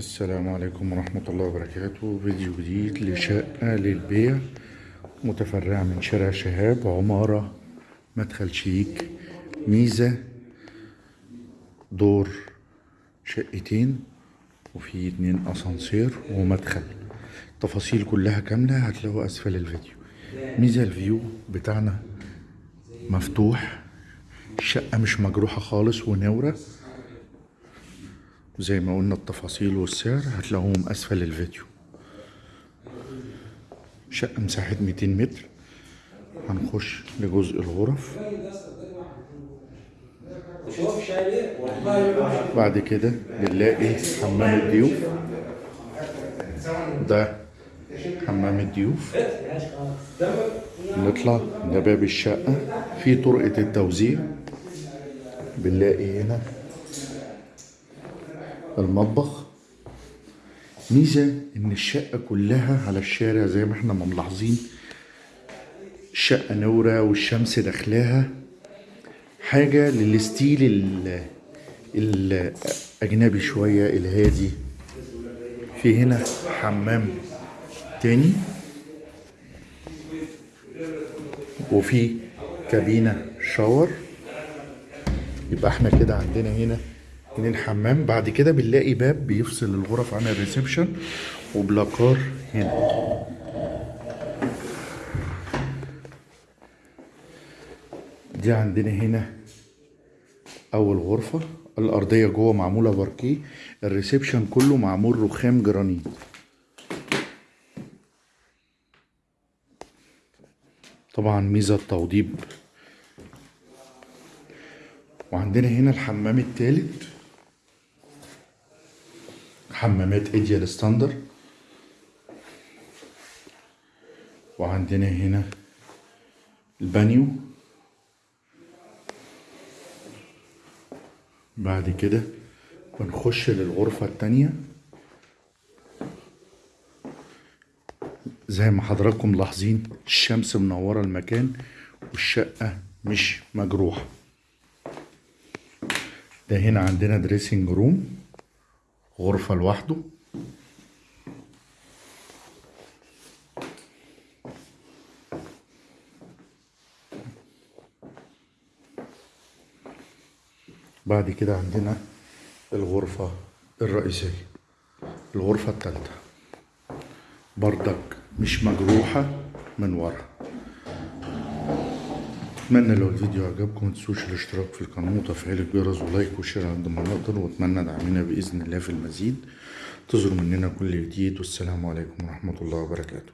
السلام عليكم ورحمة الله وبركاته. فيديو جديد لشقة للبيع متفرعة من شارع شهاب عمارة مدخل شيك ميزة دور شقتين وفي اتنين أسانسير ومدخل. التفاصيل كلها كاملة هتلاقوها أسفل الفيديو. ميزة الفيو بتاعنا مفتوح الشقة مش مجروحة خالص ونورة زي ما قلنا التفاصيل والسعر هتلاقوهم أسفل الفيديو. شقة مساحة 200 متر. هنخش لجزء الغرف. بعد كده بنلاقي حمام الضيوف. ده حمام الضيوف. نطلع ده باب الشقة. في طرقة التوزيع. بنلاقي هنا المطبخ. ميزة إن الشقة كلها على الشارع زي ما إحنا ما ملاحظين الشقة نورة والشمس داخلاها. حاجة للستيل ال- الأجنبي شوية الهادي. في هنا حمام تاني. وفي كابينة shower يبقى إحنا كده عندنا هنا اتنين حمام. بعد كده بنلاقي باب بيفصل الغرف عن ال reception و placard هنا. دي عندنا هنا أول غرفة الأرضية جوه معمولة باركيه ال reception كله معمول رخام جرانيت. طبعا ميزة التوضيب. وعندنا هنا الحمام التالت. حمامات Ideal Standard وعندنا هنا البانيو بعد كده بنخش للغرفة التانية. زي ما حضراتكم ملاحظين الشمس منورة المكان والشقة مش مجروحة. ده هنا عندنا دريسنج روم غرفة لوحده. بعد كده عندنا الغرفة الرئيسية. الغرفة التالتة. بردك مش مجروحة من ورا. أتمنى لو الفيديو عجبكم متنسوش الاشتراك في القناة وتفعيل الجرس ولايك وشير عند ما نقدر وأتمنى دعمنا بإذن الله في المزيد. انتظروا مننا كل جديد والسلام عليكم ورحمة الله وبركاته.